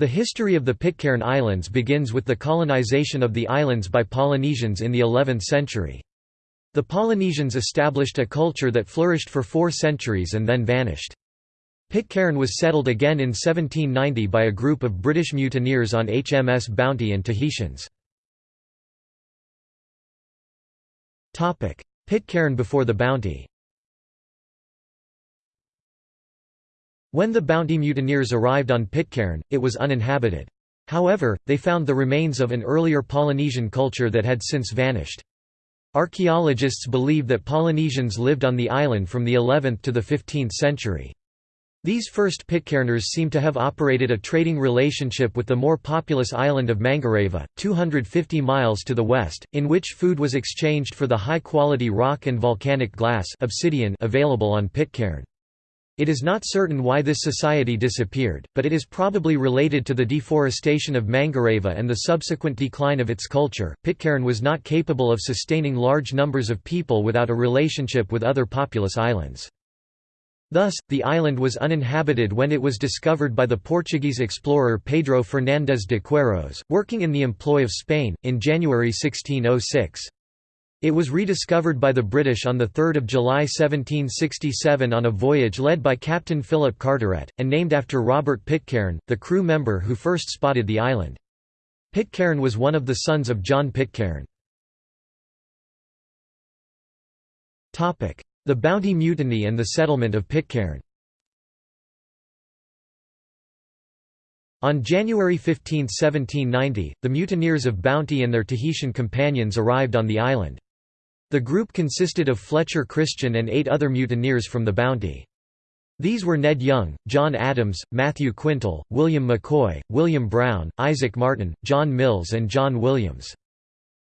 The history of the Pitcairn Islands begins with the colonization of the islands by Polynesians in the 11th century. The Polynesians established a culture that flourished for four centuries and then vanished. Pitcairn was settled again in 1790 by a group of British mutineers on HMS Bounty and Tahitians. Pitcairn before the Bounty When the Bounty mutineers arrived on Pitcairn, it was uninhabited. However, they found the remains of an earlier Polynesian culture that had since vanished. Archaeologists believe that Polynesians lived on the island from the 11th to the 15th century. These first Pitcairners seem to have operated a trading relationship with the more populous island of Mangareva, 250 miles to the west, in which food was exchanged for the high-quality rock and volcanic glass obsidian available on Pitcairn. It is not certain why this society disappeared, but it is probably related to the deforestation of Mangareva and the subsequent decline of its culture. Pitcairn was not capable of sustaining large numbers of people without a relationship with other populous islands. Thus, the island was uninhabited when it was discovered by the Portuguese explorer Pedro Fernandes de Queiroz, working in the employ of Spain, in January 1606. It was rediscovered by the British on 3 July 1767 on a voyage led by Captain Philip Carteret, and named after Robert Pitcairn, the crew member who first spotted the island. Pitcairn was one of the sons of John Pitcairn. The Bounty Mutiny and the settlement of Pitcairn On January 15, 1790, the mutineers of Bounty and their Tahitian companions arrived on the island. The group consisted of Fletcher Christian and eight other mutineers from the Bounty. These were Ned Young, John Adams, Matthew Quintal, William McCoy, William Brown, Isaac Martin, John Mills and John Williams.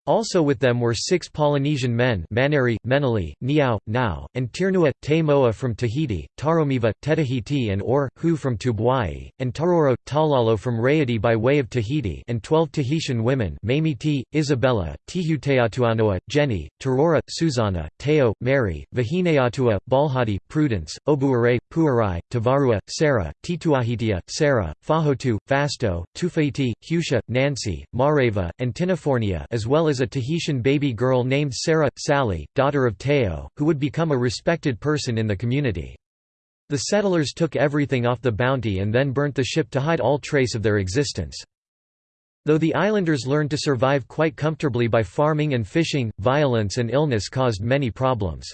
Also with them were six Polynesian men Maneri, Menali, Niau, Nau, and Tirnua, Te Moa from Tahiti, Taromiva, Tetahiti and Or, Hu from Tubuai, and Taroro, Taulalo from Raiatea by way of Tahiti and twelve Tahitian women Mamiti, Isabella, Tihuteatuanoa, Jenny, Tarora, Susanna, Teo, Mary, Vahineatua, Balhadi, Prudence, Obuare, Puarai, Tavarua, Sarah, Tituahitia, Sarah, Fahotu, Fasto, Tufaiti, Husha, Nancy, Mareva, and Tinafornia as well as a Tahitian baby girl named Sarah, Sally, daughter of Teo, who would become a respected person in the community. The settlers took everything off the bounty and then burnt the ship to hide all trace of their existence. Though the islanders learned to survive quite comfortably by farming and fishing, violence and illness caused many problems.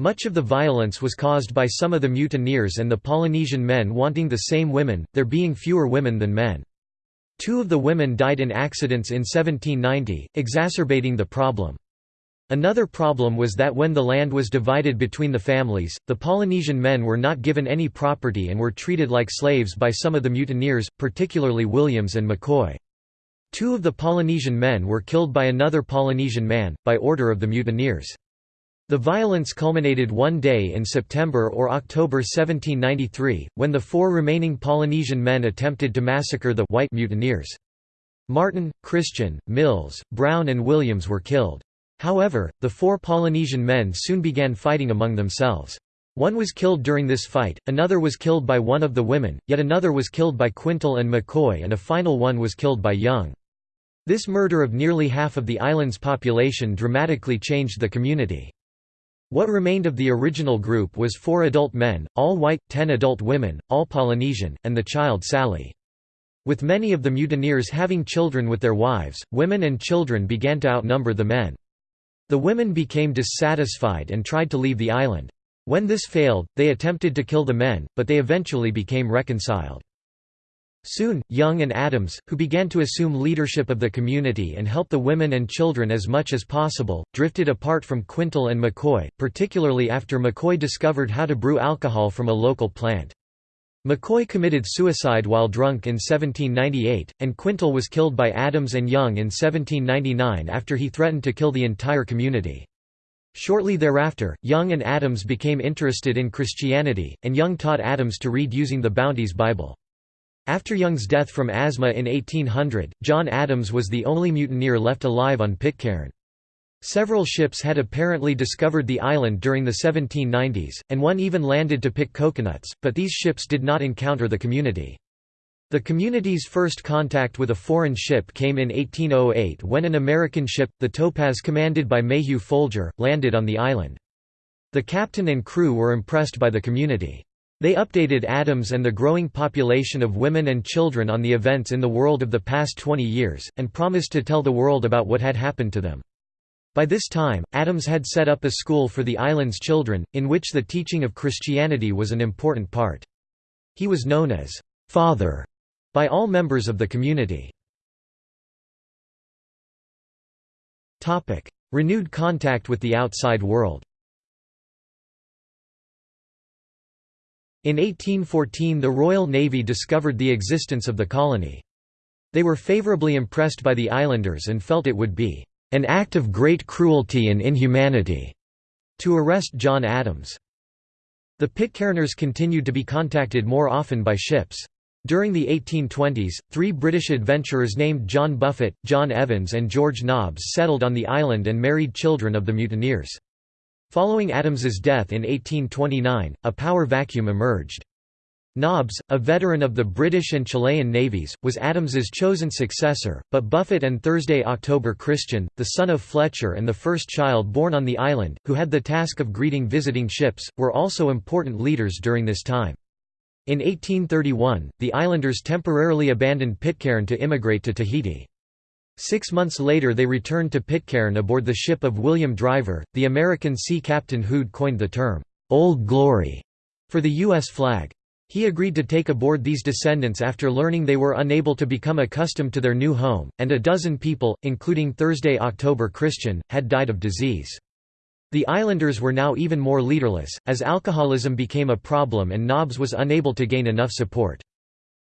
Much of the violence was caused by some of the mutineers and the Polynesian men wanting the same women, there being fewer women than men. Two of the women died in accidents in 1790, exacerbating the problem. Another problem was that when the land was divided between the families, the Polynesian men were not given any property and were treated like slaves by some of the mutineers, particularly Williams and McCoy. Two of the Polynesian men were killed by another Polynesian man, by order of the mutineers. The violence culminated one day in September or October 1793, when the four remaining Polynesian men attempted to massacre the white mutineers. Martin, Christian, Mills, Brown and Williams were killed. However, the four Polynesian men soon began fighting among themselves. One was killed during this fight, another was killed by one of the women, yet another was killed by Quintal and McCoy and a final one was killed by Young. This murder of nearly half of the island's population dramatically changed the community. What remained of the original group was four adult men, all white, ten adult women, all Polynesian, and the child Sally. With many of the mutineers having children with their wives, women and children began to outnumber the men. The women became dissatisfied and tried to leave the island. When this failed, they attempted to kill the men, but they eventually became reconciled. Soon, Young and Adams, who began to assume leadership of the community and help the women and children as much as possible, drifted apart from Quintal and McCoy, particularly after McCoy discovered how to brew alcohol from a local plant. McCoy committed suicide while drunk in 1798, and Quintal was killed by Adams and Young in 1799 after he threatened to kill the entire community. Shortly thereafter, Young and Adams became interested in Christianity, and Young taught Adams to read using the Bounty's Bible. After Young's death from asthma in 1800, John Adams was the only mutineer left alive on Pitcairn. Several ships had apparently discovered the island during the 1790s, and one even landed to pick coconuts, but these ships did not encounter the community. The community's first contact with a foreign ship came in 1808 when an American ship, the Topaz commanded by Mayhew Folger, landed on the island. The captain and crew were impressed by the community. They updated Adams and the growing population of women and children on the events in the world of the past 20 years, and promised to tell the world about what had happened to them. By this time, Adams had set up a school for the island's children, in which the teaching of Christianity was an important part. He was known as «Father» by all members of the community. Renewed contact with the outside world In 1814 the Royal Navy discovered the existence of the colony. They were favourably impressed by the islanders and felt it would be an act of great cruelty and inhumanity to arrest John Adams. The Pitcairners continued to be contacted more often by ships. During the 1820s, three British adventurers named John Buffett, John Evans and George Nobbs settled on the island and married children of the mutineers. Following Adams's death in 1829, a power vacuum emerged. Nobbs, a veteran of the British and Chilean navies, was Adams's chosen successor, but Buffett and Thursday October Christian, the son of Fletcher and the first child born on the island, who had the task of greeting visiting ships, were also important leaders during this time. In 1831, the islanders temporarily abandoned Pitcairn to immigrate to Tahiti. Six months later they returned to Pitcairn aboard the ship of William Driver, the American sea captain who'd coined the term, "'Old Glory' for the U.S. flag. He agreed to take aboard these descendants after learning they were unable to become accustomed to their new home, and a dozen people, including Thursday October Christian, had died of disease. The islanders were now even more leaderless, as alcoholism became a problem and Nobbs was unable to gain enough support.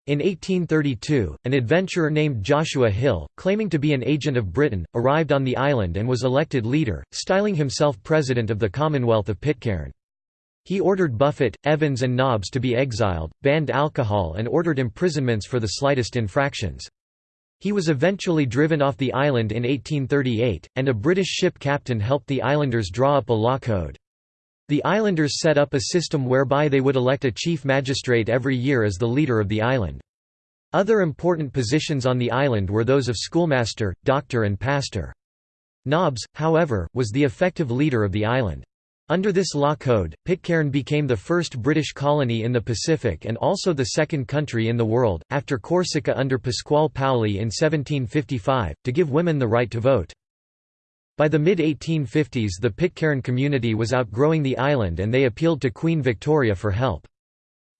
In 1832, an adventurer named Joshua Hill, claiming to be an agent of Britain, arrived on the island and was elected leader, styling himself President of the Commonwealth of Pitcairn. He ordered Buffett, Evans and Nobbs to be exiled, banned alcohol and ordered imprisonments for the slightest infractions. He was eventually driven off the island in 1838, and a British ship captain helped the islanders draw up a law code. The islanders set up a system whereby they would elect a chief magistrate every year as the leader of the island. Other important positions on the island were those of schoolmaster, doctor and pastor. Nobbs, however, was the effective leader of the island. Under this law code, Pitcairn became the first British colony in the Pacific and also the second country in the world, after Corsica under Pasquale Paoli in 1755, to give women the right to vote. By the mid-1850s the Pitcairn community was outgrowing the island and they appealed to Queen Victoria for help.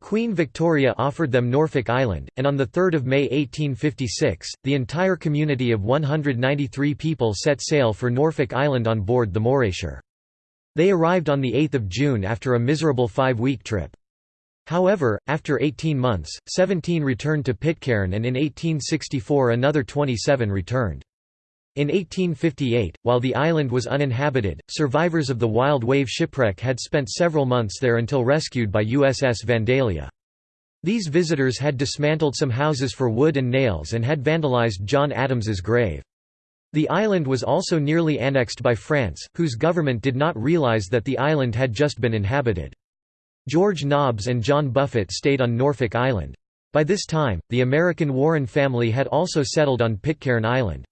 Queen Victoria offered them Norfolk Island, and on 3 May 1856, the entire community of 193 people set sail for Norfolk Island on board the Morayshire. They arrived on 8 June after a miserable five-week trip. However, after 18 months, 17 returned to Pitcairn and in 1864 another 27 returned. In 1858, while the island was uninhabited, survivors of the Wild Wave shipwreck had spent several months there until rescued by USS Vandalia. These visitors had dismantled some houses for wood and nails and had vandalized John Adams's grave. The island was also nearly annexed by France, whose government did not realize that the island had just been inhabited. George Nobbs and John Buffett stayed on Norfolk Island. By this time, the American Warren family had also settled on Pitcairn Island.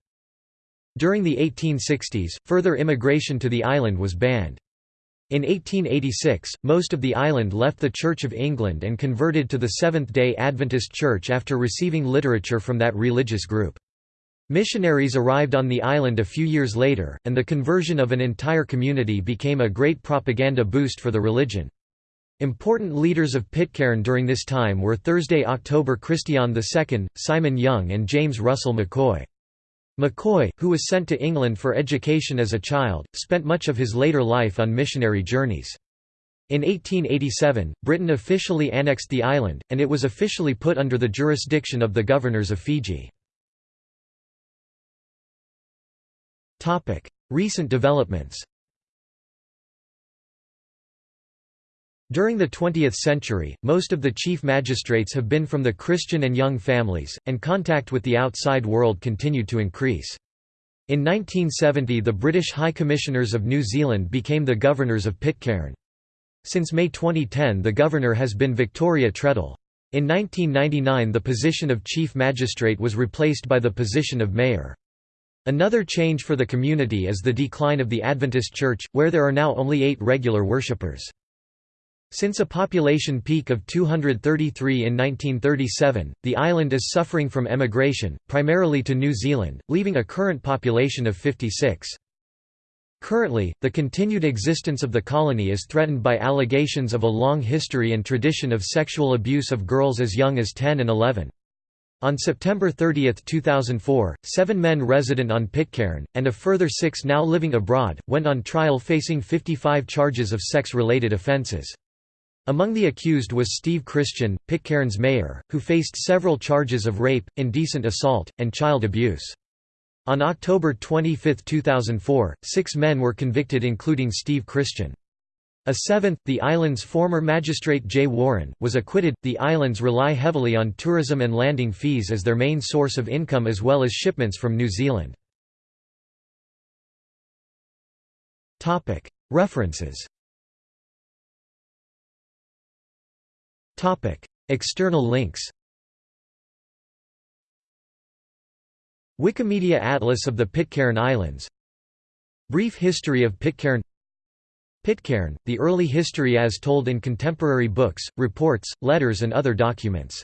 During the 1860s, further immigration to the island was banned. In 1886, most of the island left the Church of England and converted to the Seventh-day Adventist Church after receiving literature from that religious group. Missionaries arrived on the island a few years later, and the conversion of an entire community became a great propaganda boost for the religion. Important leaders of Pitcairn during this time were Thursday October Christian II, Simon Young and James Russell McCoy. McCoy, who was sent to England for education as a child, spent much of his later life on missionary journeys. In 1887, Britain officially annexed the island, and it was officially put under the jurisdiction of the governors of Fiji. Recent developments During the 20th century, most of the chief magistrates have been from the Christian and young families, and contact with the outside world continued to increase. In 1970 the British High Commissioners of New Zealand became the governors of Pitcairn. Since May 2010 the governor has been Victoria Treadell. In 1999 the position of chief magistrate was replaced by the position of mayor. Another change for the community is the decline of the Adventist Church, where there are now only eight regular worshippers. Since a population peak of 233 in 1937, the island is suffering from emigration, primarily to New Zealand, leaving a current population of 56. Currently, the continued existence of the colony is threatened by allegations of a long history and tradition of sexual abuse of girls as young as 10 and 11. On September 30, 2004, seven men resident on Pitcairn, and a further six now living abroad, went on trial facing 55 charges of sex-related offences. Among the accused was Steve Christian, Pitcairn's mayor, who faced several charges of rape, indecent assault, and child abuse. On October 25, 2004, six men were convicted including Steve Christian. A seventh, the island's former magistrate Jay Warren, was acquitted. The islands rely heavily on tourism and landing fees as their main source of income as well as shipments from New Zealand. References External links Wikimedia Atlas of the Pitcairn Islands Brief history of Pitcairn Pitcairn, the early history as told in contemporary books, reports, letters and other documents